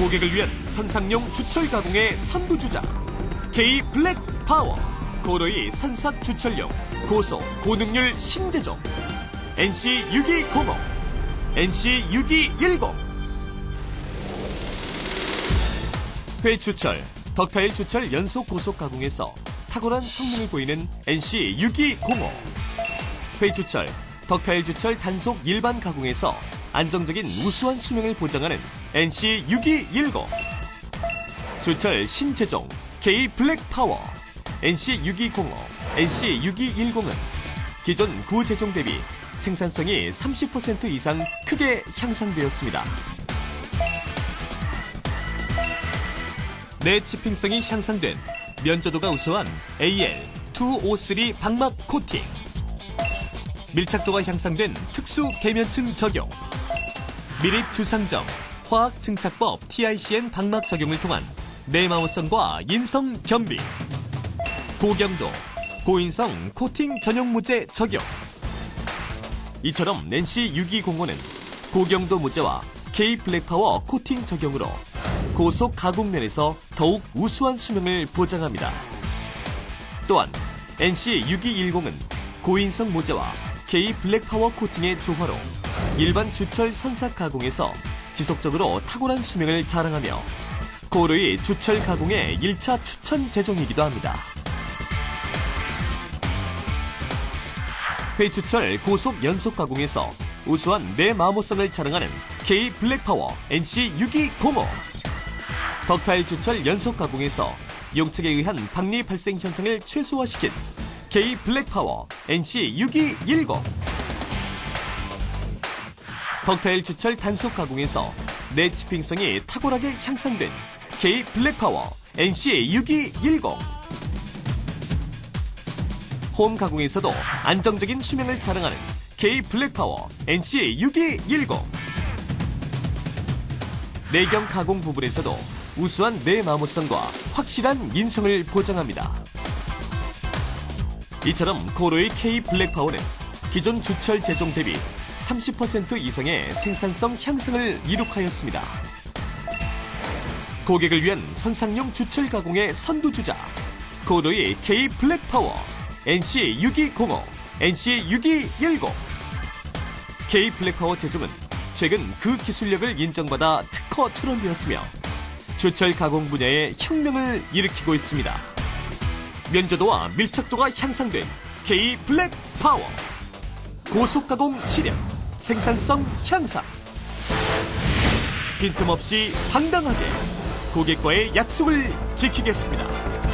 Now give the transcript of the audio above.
고객을 위한 선삭용 주철 가공의 선두주자 K 블랙 파워 코로이 선삭 주철용 고속 고능률 신제종 NC 6205 NC 6210 회주철 ductile 주철 연속 고속 가공에서 탁월한 성능을 보이는 NC 6205 회주철 ductile 주철 단속 일반 가공에서 안정적인 우수한 수명을 보장하는 NC 6210 주철 신제종 K 블랙 파워. NC 6205 NC 6210은 기존 구제종 대비 생산성이 30% 이상 크게 향상되었습니다. 내치핑성이 향상된 면조도가 우수한 AL253 방막 코팅. 밀착도가 향상된 특수 계면층 적용 미립 주상점 화학 증착법 TICN 방막 적용을 통한 내마호성과 인성 겸비 고경도 고인성 코팅 전용 무제 적용 이처럼 낸시 6205는 고경도 무제와 K 블랙파워 코팅 적용으로 고속 가공면에서 더욱 우수한 수명을 보장합니다. 또한 NC 6210은 고인성 모재와 K 블랙파워 코팅의 조화로 일반 주철 선삭 가공에서 지속적으로 탁월한 수명을 자랑하며 고르의 주철 가공의 1차 추천 제종이기도 합니다. 회주철 고속 연속 가공에서 우수한 내마모성을 자랑하는 K 블랙파워 NC 6205 덕타일 주철 연속 가공에서 용측에 의한 박리 발생 현상을 최소화시킨 K 블랙파워 NC 6210 덕타일 주철 단속 가공에서 내치핑성이 탁월하게 향상된 K 블랙파워 NC 6210 홈 가공에서도 안정적인 수명을 자랑하는 K 블랙파워 NC 6210 내경 가공 부분에서도 우수한 내 마모성과 확실한 인성을 보장합니다. 이처럼 코로이의 K 블랙파워는 기존 주철 제종 대비 30% 이상의 생산성 향상을 이룩하였습니다. 고객을 위한 선삭용 주철 가공의 선두주자 코로이 K 블랙 파워 NC 6205, NC 6210 K 블랙 파워 재종은 최근 그 기술력을 인정받아 특허 출원되었으며 주철 가공 분야의 혁명을 일으키고 있습니다. 면조도와 밀착도가 향상된 K 블랙 파워 고속 가공 시력 생산성 향상 빈틈없이 당당하게 고객과의 약속을 지키겠습니다.